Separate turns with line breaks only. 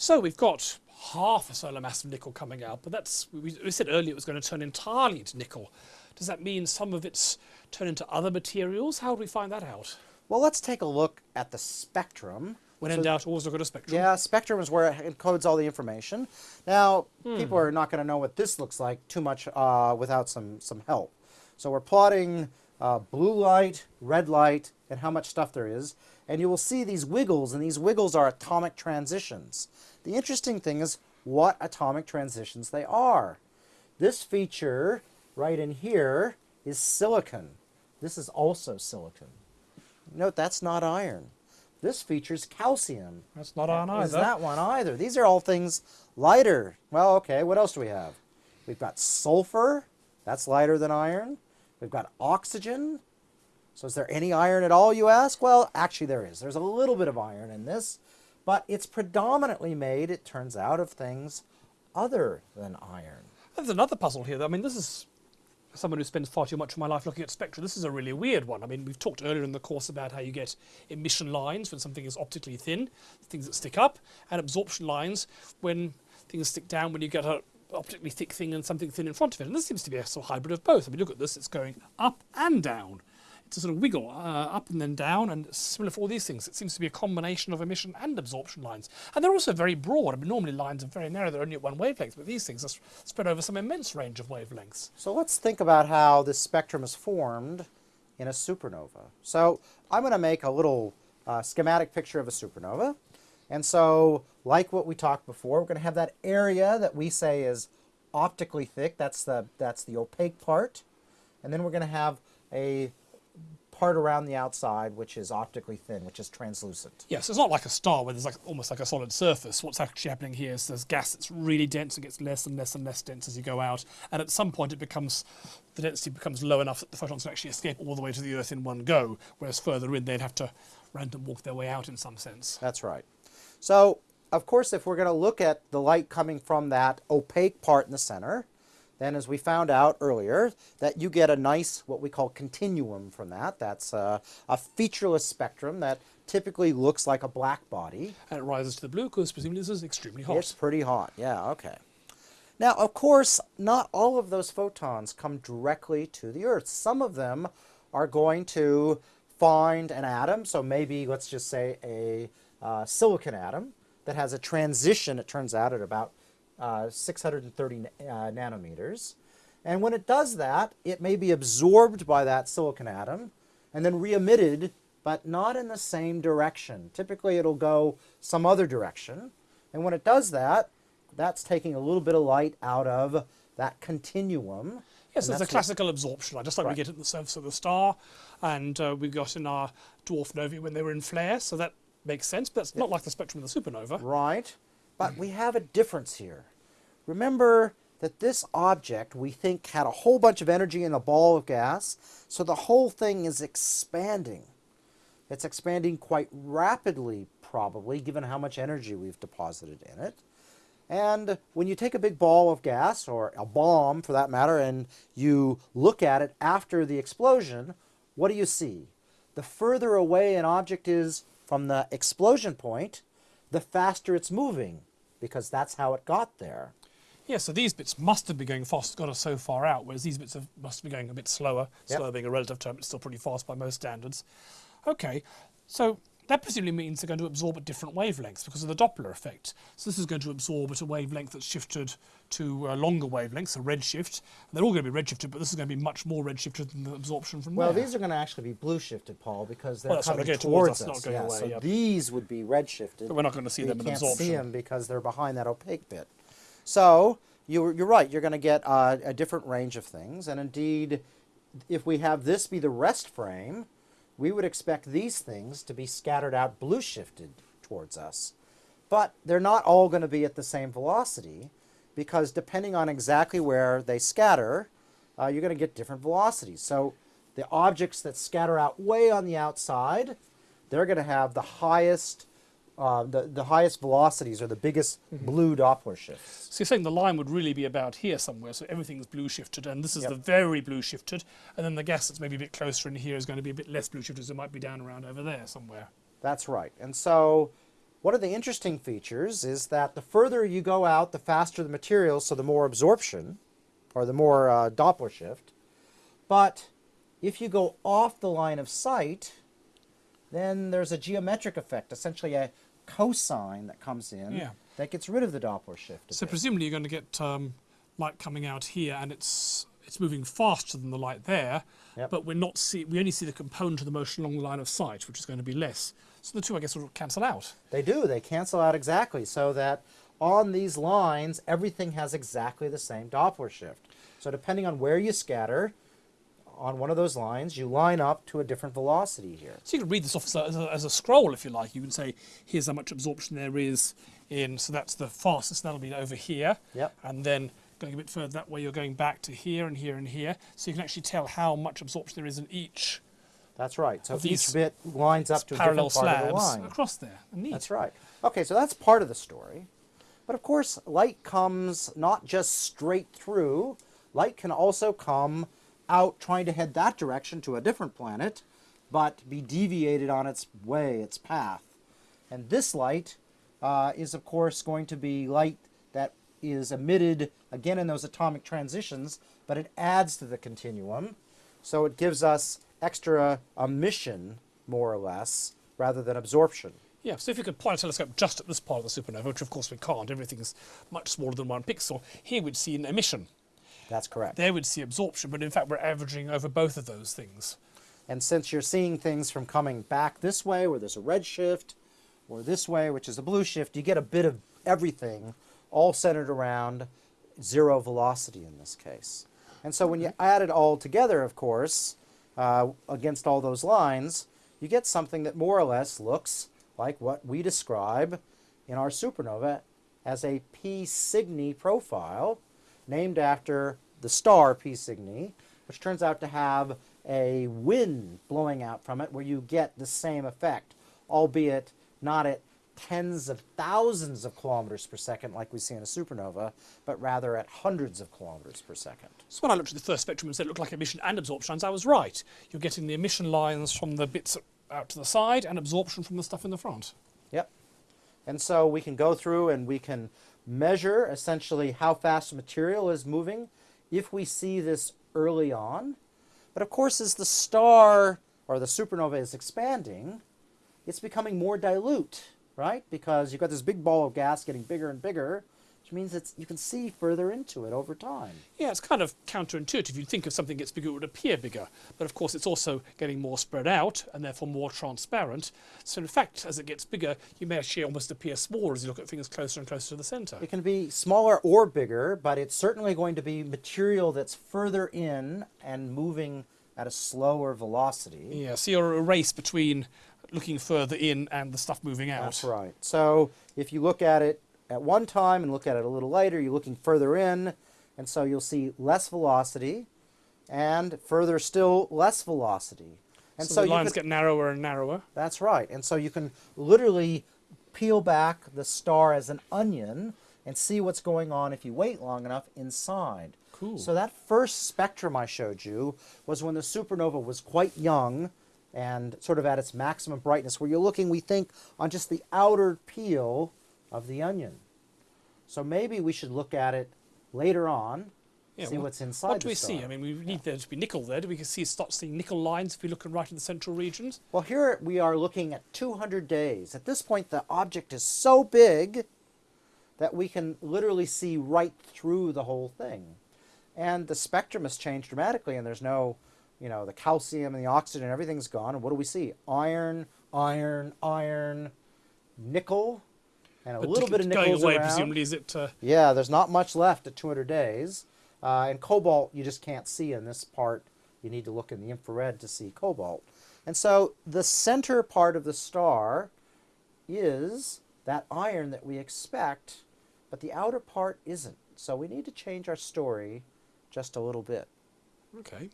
So we've got half a solar mass of nickel coming out, but that's we, we said earlier it was going to turn entirely into nickel. Does that mean some of it's turned into other materials? How do we find that out?
Well, let's take a look at the spectrum.
When in
So-
doubt, always look at a spectrum.
Yeah, spectrum is where it encodes all the information. Now,
Hmm.
people are not going to know what this looks like too much uh, without some, some help. So we're plotting uh, blue light, red light, and how much stuff there is. And you will see these wiggles, and these wiggles are atomic transitions. The interesting thing is what atomic transitions they are. This feature right in here is silicon. This is also silicon. Note that's not iron. This features calcium.
That's not iron either.
Is that one either? These are all things lighter. Well, okay, what else do we have? We've got sulfur, that's lighter than iron. We've got oxygen. So is there any iron at all, you ask? Well, actually there is. There's a little bit of iron in this, but it's predominantly made, it turns out, of things other than iron.
There's another puzzle here. though. I mean, this is someone who spends far too much of my life looking at spectra. This is a really weird one. I mean, we've talked earlier in the course about how you get emission lines when something is optically thin, things that stick up, and absorption lines when things stick down when you get a optically thick thing and something thin in front of it. And this seems to be a sort of hybrid of both. I mean, look at this. It's going up and down. A sort of wiggle uh, up and then down, and similar for all these things. It seems to be a combination of emission and absorption lines. And they're also very broad. I mean, normally lines are very narrow, they're only at one wavelength, but these things are spread over some immense range of wavelengths.
So let's think about how this spectrum is formed in a supernova. So I'm going to make a little uh, schematic picture of a supernova. And so, like what we talked before, we're going to have that area that we say is optically thick. That's the, that's the opaque part. And then we're going to have a part around the outside which is optically thin, which is translucent.
Yes, it's not like a star where there's like almost like a solid surface. What's actually happening here is there's gas that's really dense and gets less and less and less dense as you go out, and at some point it becomes the density becomes low enough that the photons can actually escape all the way to the Earth in one go. Whereas further in, they'd have to random walk their way out in some sense.
That's right. So, of course, if we're going to look at the light coming from that opaque part in the center, then as we found out earlier, that you get a nice, what we call continuum from that. That's a, a featureless spectrum that typically looks like a black body.
And it rises to the blue because presumably this is extremely hot.
It's pretty hot, yeah, okay. Now, of course, not all of those photons come directly to the Earth. Some of them are going to find an atom, so maybe let's just say a uh, silicon atom that has a transition, it turns out, at about uh, 630 uh, nanometers. And when it does that, it may be absorbed by that silicon atom and then re-emitted, but not in the same direction. Typically, it'll go some other direction. And when it does that, that's taking a little bit of light out of that continuum.
Yes, there's a classical absorption just like we get at the surface of the star, and uh, we got in our dwarf novae when they were in flare, so that makes sense, but that's not like the spectrum of the supernova.
Right. But we have a difference here. Remember that this object we think had a whole bunch of energy in a ball of gas, so the whole thing is expanding. It's expanding quite rapidly, probably, given how much energy we've deposited in it. And when you take a big ball of gas, or a bomb for that matter, and you look at it after the explosion, what do you see? The further away an object is from the explosion point, the faster it's moving, because that's how it got there.
Yeah, so these bits must have been going fast, got us so far out, whereas these bits have, must be going a bit slower.
Yep.
Slower being a relative term, it's still pretty fast by most standards. Okay, so that presumably means they're going to absorb at different wavelengths because of the Doppler effect. So this is going to absorb at a wavelength that's shifted to a longer wavelength, so redshift. And they're all going to be redshifted, but this is going to be much more redshifted than the absorption from
Well,
there.
these are going to actually be blue shifted, Paul, because they're
Well,
coming
towards
towards,
us, not going
yeah,
away,
so
yep.
these would be redshifted.
But we're not going to see them in
can't see them because they're behind that opaque bit. So you're, you're right. You're going to get uh, a different range of things. And indeed, if we have this be the rest frame, we would expect these things to be scattered out blue shifted towards us. But they're not all going to be at the same velocity because depending on exactly where they scatter, uh, you're going to get different velocities. So the objects that scatter out way on the outside, they're going to have the highest, uh, the, the highest velocities or the biggest blue Doppler shifts.
So you're saying the line would really be about here somewhere, so everything's blue shifted, and this is
Yep.
the very blue shifted, and then the gas that's maybe a bit closer in here is going to be a bit less blue shifted, so it might be down around over there somewhere.
That's right. And so one of the interesting features is that the further you go out, the faster the material, so the more absorption, or the more uh, Doppler shift. But if you go off the line of sight, then there's a geometric effect, essentially a cosine that comes in
Yeah.
that gets rid of the Doppler shift.
So
bit.
presumably you're going to get um, light coming out here, and it's it's moving faster than the light there.
Yep.
But we're not see we only see the component of the motion along the line of sight, which is going to be less. So the two, I guess, will cancel out.
They do. They cancel out exactly so that on these lines, everything has exactly the same Doppler shift. So depending on where you scatter on one of those lines, you line up to a different velocity here.
So you can read this off as a, as a, scroll if you like. You can say, here's how much absorption there is in, so that's the fastest, that'll be over here.
Yep.
And then going a bit further that way, you're going back to here and here and here. So you can actually tell how much absorption there is in each
That's right. So
these
each bit lines up to a different part of the line.
across there. Neat.
That's right. Okay, so that's part of the story. But of course, light comes not just straight through, light can also come out trying to head that direction to a different planet, but be deviated on its way, its path. And this light uh, is, of course, going to be light that is emitted again in those atomic transitions, but it adds to the continuum. So it gives us extra emission, more or less, rather than absorption.
Yeah, so if you could point a telescope just at this part of the supernova, which of course we can't, everything's much smaller than one pixel, here we'd see an emission.
That's correct.
There we'd see absorption, but in fact we're averaging over both of those things.
And since you're seeing things from coming back this way, where there's a red shift, or this way, which is a blue shift, you get a bit of everything all centered around zero velocity in this case. And so when you add it all together, of course, uh, against all those lines, you get something that more or less looks like what we describe in our supernova as a P Cygni profile, named after the star P Cygni, which turns out to have a wind blowing out from it where you get the same effect, albeit not at tens of thousands of kilometers per second like we see in a supernova, but rather at hundreds of kilometers per second.
So when I looked at the first spectrum and said it looked like emission and absorption lines, I was right. You're getting the emission lines from the bits out to the side and absorption from the stuff in the front.
Yep. And so we can go through and we can measure essentially how fast material is moving if we see this early on. But of course, as the star or the supernova is expanding, it's becoming more dilute, right? Because you've got this big ball of gas getting bigger and bigger, which means that you can see further into it over time.
Yeah, it's kind of counterintuitive. You'd think if something gets bigger, it would appear bigger. But of course, it's also getting more spread out and therefore more transparent. So in fact, as it gets bigger, you may actually almost appear smaller as you look at things closer and closer to the centre.
It can be smaller or bigger, but it's certainly going to be material that's further in and moving at a slower velocity.
Yeah, so you're a race between looking further in and the stuff moving out.
That's right. So if you look at it at one time and look at it a little later, you're looking further in, and so you'll see less velocity, and further still less velocity. And
so,
so,
the
you
lines get narrower and narrower.
that's right. And so you can literally peel back the star as an onion and see what's going on if you wait long enough inside.
Cool.
So that first spectrum I showed you was when the supernova was quite young and sort of at its maximum brightness, where you're looking, we think, on just the outer peel of the onion. So maybe we should look at it later on,
Yeah,
see
what-
what's inside
What do we see? I mean, we need there to be nickel there. Do we can see start seeing nickel lines if we look right in the central regions?
Well, here we are looking at 200 days. At this point, the object is so big that we can literally see right through the whole thing. And the spectrum has changed dramatically, and there's no, you know, the calcium and the oxygen, everything's gone. And what do we see? Iron, iron, iron, nickel, and a
But
little bit of nickel
going away,
around.
presumably, is it? Uh,
Yeah, there's not much left at 200 days. Uh, and cobalt, you just can't see in this part. You need to look in the infrared to see cobalt. And so the center part of the star is that iron that we expect, but the outer part isn't. So we need to change our story just a little bit.
okay.